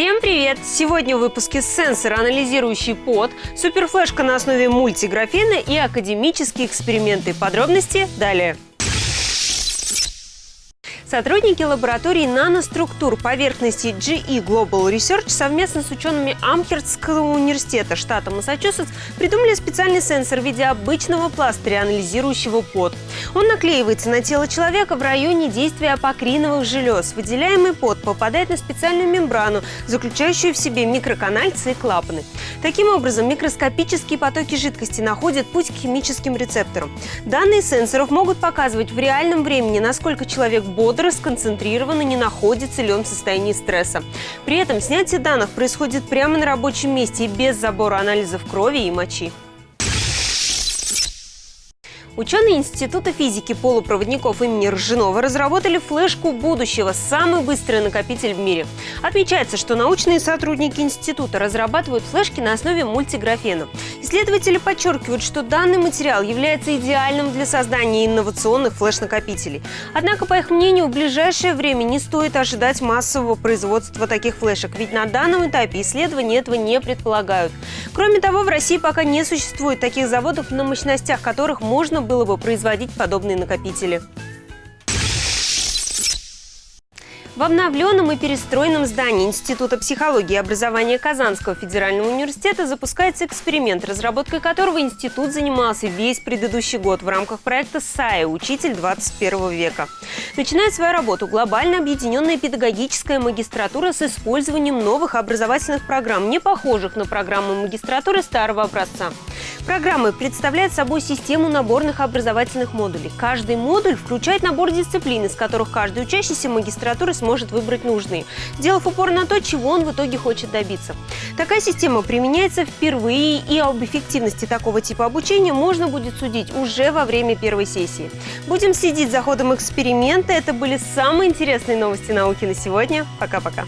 Всем привет! Сегодня в выпуске сенсор, анализирующий пот, суперфлешка на основе мультиграфена и академические эксперименты. Подробности далее. Сотрудники лаборатории наноструктур поверхности GE Global Research совместно с учеными Амхерстского университета штата Массачусетс придумали специальный сенсор в виде обычного пластыря, анализирующего пот. Он наклеивается на тело человека в районе действия апокриновых желез. Выделяемый пот попадает на специальную мембрану, заключающую в себе микроканальцы и клапаны. Таким образом, микроскопические потоки жидкости находят путь к химическим рецепторам. Данные сенсоров могут показывать в реальном времени, насколько человек бодр, бодро, сконцентрирован и не находится ли он в состоянии стресса. При этом снятие данных происходит прямо на рабочем месте и без забора анализов крови и мочи. Ученые Института физики полупроводников имени Ржанова разработали флешку будущего – самый быстрый накопитель в мире. Отмечается, что научные сотрудники института разрабатывают флешки на основе мультиграфена. Исследователи подчеркивают, что данный материал является идеальным для создания инновационных флеш-накопителей. Однако, по их мнению, в ближайшее время не стоит ожидать массового производства таких флешек, ведь на данном этапе исследования этого не предполагают. Кроме того, в России пока не существует таких заводов, на мощностях которых можно было бы производить подобные накопители. В обновленном и перестроенном здании Института психологии и образования Казанского федерального университета запускается эксперимент, разработкой которого институт занимался весь предыдущий год в рамках проекта САИ «Учитель 21 века». Начинает свою работу глобально объединенная педагогическая магистратура с использованием новых образовательных программ, не похожих на программы магистратуры старого образца. Программы представляют собой систему наборных образовательных модулей. Каждый модуль включает набор дисциплин, из которых каждый учащийся магистратуры сможет выбрать нужные, сделав упор на то, чего он в итоге хочет добиться. Такая система применяется впервые, и об эффективности такого типа обучения можно будет судить уже во время первой сессии. Будем следить за ходом эксперимента. Это были самые интересные новости науки на сегодня. Пока-пока.